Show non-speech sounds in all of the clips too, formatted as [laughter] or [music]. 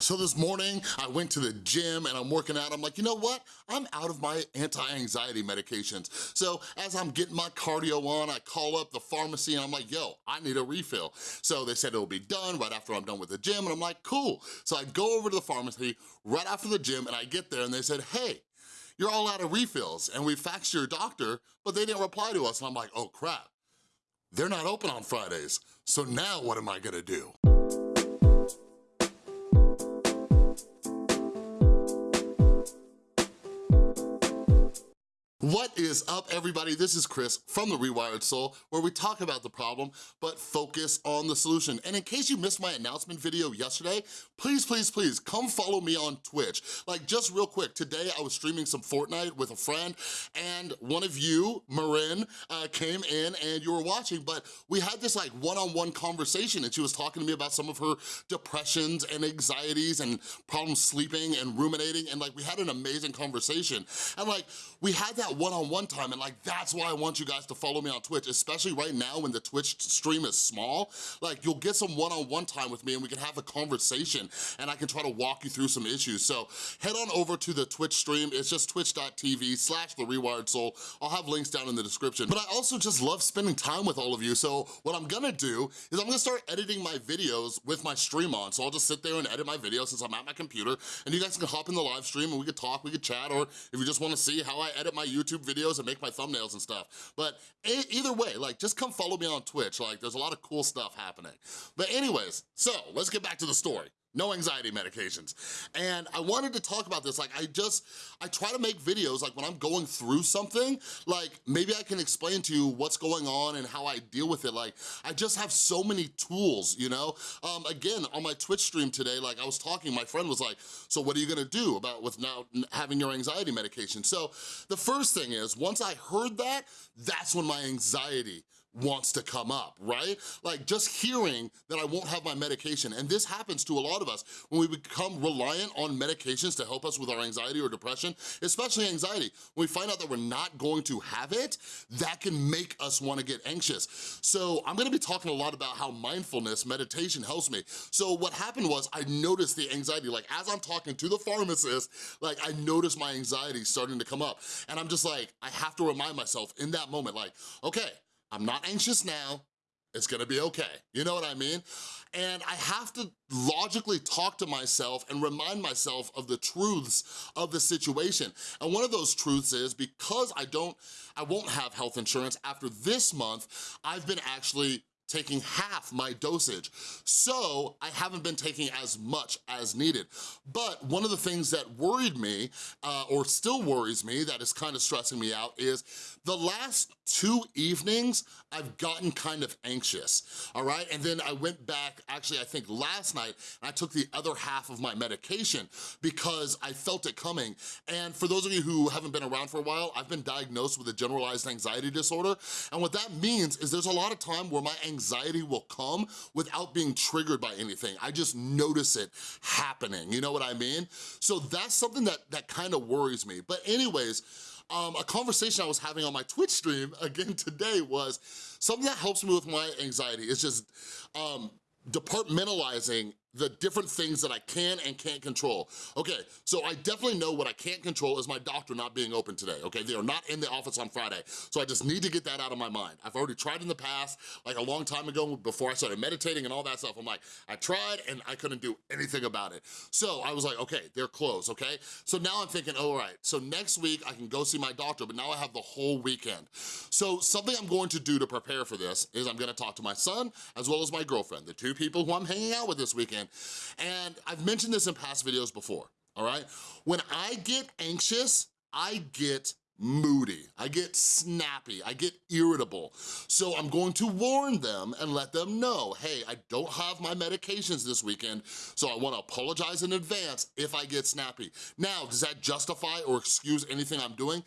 So this morning, I went to the gym and I'm working out. I'm like, you know what? I'm out of my anti-anxiety medications. So as I'm getting my cardio on, I call up the pharmacy and I'm like, yo, I need a refill. So they said it'll be done right after I'm done with the gym and I'm like, cool. So I go over to the pharmacy right after the gym and I get there and they said, hey, you're all out of refills and we faxed your doctor, but they didn't reply to us. And I'm like, oh crap, they're not open on Fridays. So now what am I gonna do? What is up, everybody? This is Chris from The Rewired Soul, where we talk about the problem, but focus on the solution. And in case you missed my announcement video yesterday, please, please, please, come follow me on Twitch. Like, just real quick, today I was streaming some Fortnite with a friend, and one of you, Marin, uh, came in and you were watching, but we had this like one-on-one -on -one conversation, and she was talking to me about some of her depressions and anxieties and problems sleeping and ruminating, and like, we had an amazing conversation. And like, we had that that one-on-one -on -one time and like that's why I want you guys to follow me on Twitch, especially right now when the Twitch stream is small. Like you'll get some one-on-one -on -one time with me and we can have a conversation and I can try to walk you through some issues. So head on over to the Twitch stream. It's just twitch.tv slash The Rewired Soul. I'll have links down in the description. But I also just love spending time with all of you. So what I'm gonna do is I'm gonna start editing my videos with my stream on. So I'll just sit there and edit my videos since I'm at my computer and you guys can hop in the live stream and we could talk, we could chat, or if you just wanna see how I edit my YouTube YouTube videos and make my thumbnails and stuff. But either way, like just come follow me on Twitch. Like there's a lot of cool stuff happening. But anyways, so let's get back to the story no anxiety medications. And I wanted to talk about this, like I just, I try to make videos like when I'm going through something, like maybe I can explain to you what's going on and how I deal with it. Like I just have so many tools, you know? Um, again, on my Twitch stream today, like I was talking, my friend was like, so what are you gonna do about with now having your anxiety medication? So the first thing is, once I heard that, that's when my anxiety wants to come up, right? Like just hearing that I won't have my medication, and this happens to a lot of us when we become reliant on medications to help us with our anxiety or depression, especially anxiety. When we find out that we're not going to have it, that can make us wanna get anxious. So I'm gonna be talking a lot about how mindfulness, meditation helps me. So what happened was I noticed the anxiety, like as I'm talking to the pharmacist, like I noticed my anxiety starting to come up. And I'm just like, I have to remind myself in that moment, like, okay, I'm not anxious now, it's gonna be okay. You know what I mean? And I have to logically talk to myself and remind myself of the truths of the situation. And one of those truths is because I don't, I won't have health insurance after this month, I've been actually taking half my dosage. So I haven't been taking as much as needed. But one of the things that worried me, uh, or still worries me, that is kind of stressing me out, is the last two evenings, I've gotten kind of anxious, all right? And then I went back, actually I think last night, I took the other half of my medication because I felt it coming. And for those of you who haven't been around for a while, I've been diagnosed with a generalized anxiety disorder. And what that means is there's a lot of time where my anxiety anxiety will come without being triggered by anything. I just notice it happening, you know what I mean? So that's something that, that kind of worries me. But anyways, um, a conversation I was having on my Twitch stream [laughs] again today was something that helps me with my anxiety. It's just um, departmentalizing the different things that I can and can't control. Okay, so I definitely know what I can't control is my doctor not being open today, okay? They are not in the office on Friday, so I just need to get that out of my mind. I've already tried in the past, like a long time ago before I started meditating and all that stuff. I'm like, I tried and I couldn't do anything about it. So I was like, okay, they're closed, okay? So now I'm thinking, oh, all right, so next week I can go see my doctor, but now I have the whole weekend. So something I'm going to do to prepare for this is I'm gonna talk to my son as well as my girlfriend, the two people who I'm hanging out with this weekend, and I've mentioned this in past videos before, all right? When I get anxious, I get moody, I get snappy, I get irritable. So I'm going to warn them and let them know, hey, I don't have my medications this weekend, so I wanna apologize in advance if I get snappy. Now, does that justify or excuse anything I'm doing?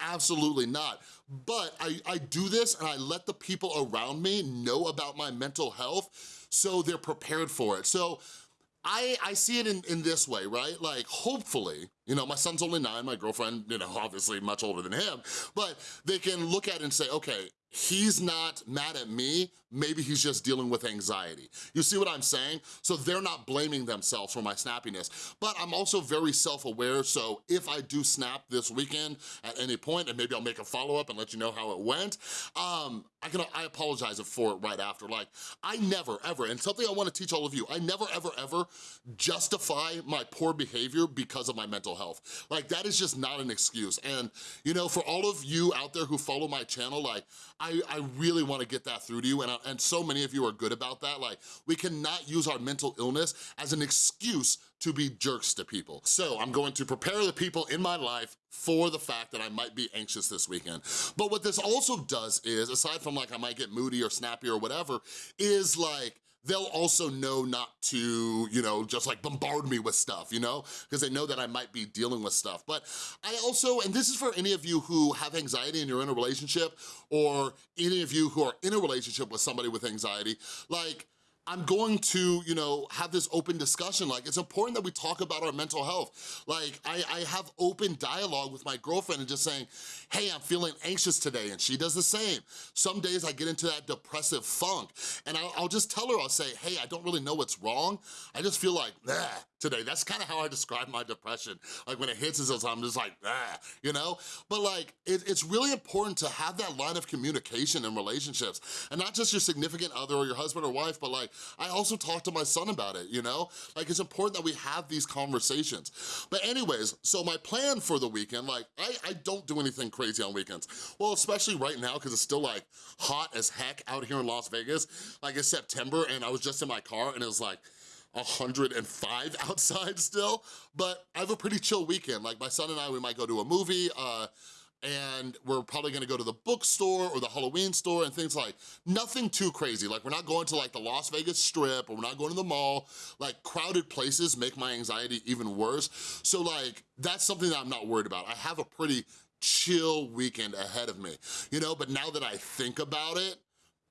Absolutely not. But I, I do this and I let the people around me know about my mental health so they're prepared for it. So I, I see it in, in this way, right? Like, hopefully, you know, my son's only nine, my girlfriend, you know, obviously much older than him, but they can look at it and say, okay, he's not mad at me, maybe he's just dealing with anxiety. You see what I'm saying? So they're not blaming themselves for my snappiness. But I'm also very self-aware, so if I do snap this weekend at any point, and maybe I'll make a follow-up and let you know how it went, um, I can I apologize for it right after. Like, I never, ever, and something I wanna teach all of you, I never, ever, ever justify my poor behavior because of my mental health. Like, that is just not an excuse. And, you know, for all of you out there who follow my channel, like, I, I really wanna get that through to you, and, I, and so many of you are good about that. Like, we cannot use our mental illness as an excuse to be jerks to people. So I'm going to prepare the people in my life for the fact that I might be anxious this weekend. But what this also does is, aside from like I might get moody or snappy or whatever, is like, they'll also know not to, you know, just like bombard me with stuff, you know? Because they know that I might be dealing with stuff. But I also, and this is for any of you who have anxiety and you're in a relationship, or any of you who are in a relationship with somebody with anxiety, like, I'm going to, you know, have this open discussion. Like, it's important that we talk about our mental health. Like, I, I have open dialogue with my girlfriend and just saying, hey, I'm feeling anxious today, and she does the same. Some days I get into that depressive funk, and I'll, I'll just tell her, I'll say, hey, I don't really know what's wrong. I just feel like, nah, today. That's kind of how I describe my depression. Like when it hits us, I'm just like, ah, you know? But like, it, it's really important to have that line of communication in relationships. And not just your significant other or your husband or wife, but like, I also talk to my son about it, you know? Like it's important that we have these conversations. But anyways, so my plan for the weekend, like I, I don't do anything crazy on weekends. Well, especially right now, because it's still like hot as heck out here in Las Vegas. Like it's September and I was just in my car and it was like, 105 [laughs] outside still, but I have a pretty chill weekend. Like my son and I, we might go to a movie, uh, and we're probably gonna go to the bookstore or the Halloween store and things like, nothing too crazy. Like we're not going to like the Las Vegas Strip or we're not going to the mall. Like crowded places make my anxiety even worse. So like, that's something that I'm not worried about. I have a pretty chill weekend ahead of me, you know? But now that I think about it,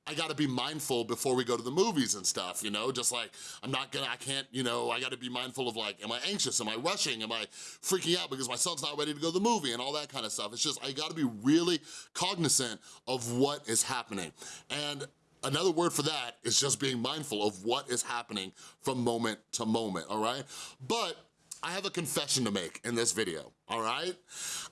I gotta be mindful before we go to the movies and stuff, you know? Just like, I'm not gonna, I can't, you know, I gotta be mindful of like, am I anxious? Am I rushing? Am I freaking out because my son's not ready to go to the movie and all that kind of stuff? It's just, I gotta be really cognizant of what is happening. And Another word for that is just being mindful of what is happening from moment to moment, all right? But I have a confession to make in this video, all right?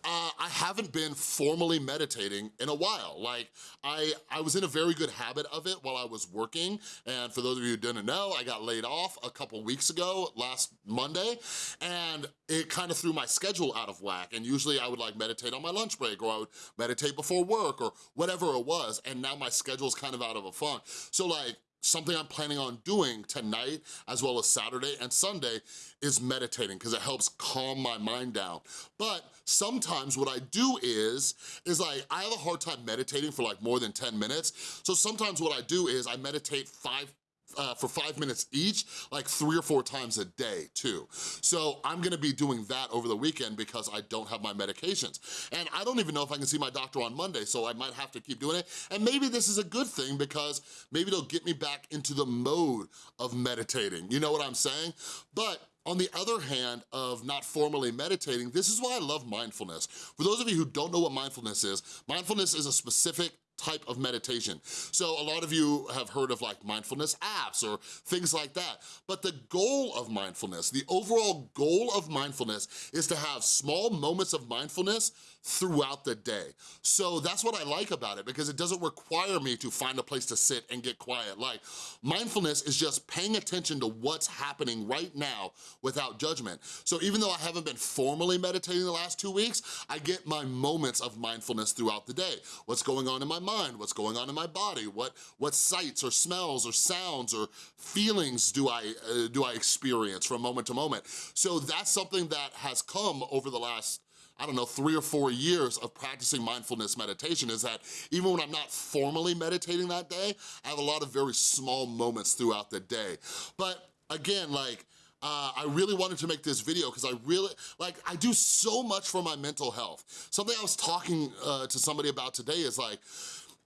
Uh, I haven't been formally meditating in a while. Like, I, I was in a very good habit of it while I was working, and for those of you who didn't know, I got laid off a couple weeks ago, last Monday, and it kind of threw my schedule out of whack, and usually I would like meditate on my lunch break, or I would meditate before work, or whatever it was, and now my schedule's kind of out of a funk. So like, something I'm planning on doing tonight as well as Saturday and Sunday is meditating because it helps calm my mind down. But sometimes what I do is, is like, I have a hard time meditating for like more than 10 minutes. So sometimes what I do is I meditate five uh, for five minutes each, like three or four times a day too. So I'm gonna be doing that over the weekend because I don't have my medications. And I don't even know if I can see my doctor on Monday, so I might have to keep doing it. And maybe this is a good thing because maybe it'll get me back into the mode of meditating. You know what I'm saying? But on the other hand of not formally meditating, this is why I love mindfulness. For those of you who don't know what mindfulness is, mindfulness is a specific type of meditation. So a lot of you have heard of like mindfulness apps or things like that. But the goal of mindfulness, the overall goal of mindfulness is to have small moments of mindfulness throughout the day. So that's what I like about it because it doesn't require me to find a place to sit and get quiet. Like mindfulness is just paying attention to what's happening right now without judgment. So even though I haven't been formally meditating the last two weeks, I get my moments of mindfulness throughout the day. What's going on in my mind? what's going on in my body, what, what sights or smells or sounds or feelings do I, uh, do I experience from moment to moment. So that's something that has come over the last I don't know, three or four years of practicing mindfulness meditation is that even when I'm not formally meditating that day, I have a lot of very small moments throughout the day. But again, like, uh, I really wanted to make this video because I really, like, I do so much for my mental health. Something I was talking uh, to somebody about today is like,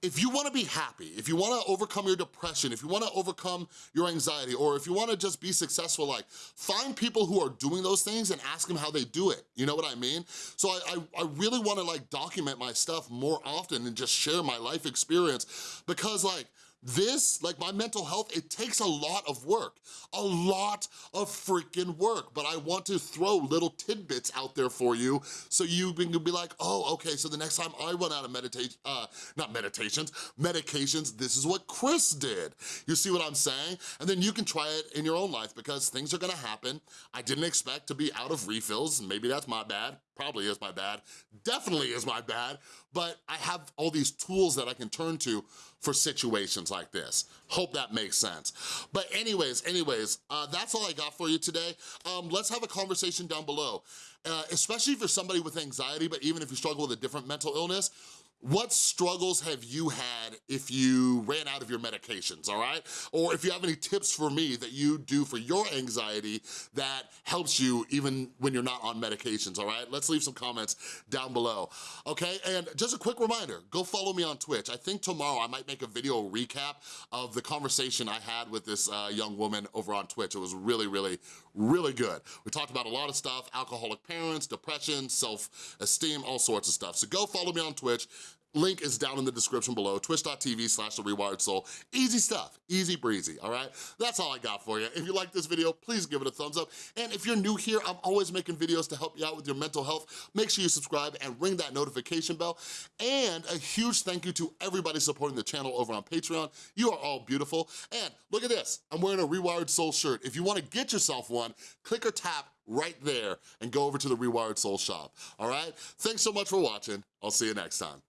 if you wanna be happy, if you wanna overcome your depression, if you wanna overcome your anxiety, or if you wanna just be successful, like, find people who are doing those things and ask them how they do it, you know what I mean? So I, I, I really wanna like document my stuff more often and just share my life experience because like, this, like my mental health, it takes a lot of work, a lot of freaking work, but I want to throw little tidbits out there for you so you can be like, oh, okay, so the next time I run out of meditation, uh, not meditations, medications, this is what Chris did. You see what I'm saying? And then you can try it in your own life because things are gonna happen. I didn't expect to be out of refills, maybe that's my bad, probably is my bad, definitely is my bad, but I have all these tools that I can turn to for situations like this. Hope that makes sense. But anyways, anyways, uh, that's all I got for you today. Um, let's have a conversation down below, uh, especially for somebody with anxiety, but even if you struggle with a different mental illness, what struggles have you had if you ran out of your medications, all right? Or if you have any tips for me that you do for your anxiety that helps you even when you're not on medications, all right? Let's leave some comments down below, okay? And just a quick reminder, go follow me on Twitch. I think tomorrow I might make a video recap of the conversation I had with this uh, young woman over on Twitch. It was really, really, really good. We talked about a lot of stuff, alcoholic parents, depression, self-esteem, all sorts of stuff. So go follow me on Twitch. Link is down in the description below, twitch.tv slash The Rewired Soul. Easy stuff, easy breezy, all right? That's all I got for you. If you like this video, please give it a thumbs up. And if you're new here, I'm always making videos to help you out with your mental health. Make sure you subscribe and ring that notification bell. And a huge thank you to everybody supporting the channel over on Patreon. You are all beautiful. And look at this, I'm wearing a Rewired Soul shirt. If you wanna get yourself one, click or tap right there and go over to the Rewired Soul shop, all right? Thanks so much for watching. I'll see you next time.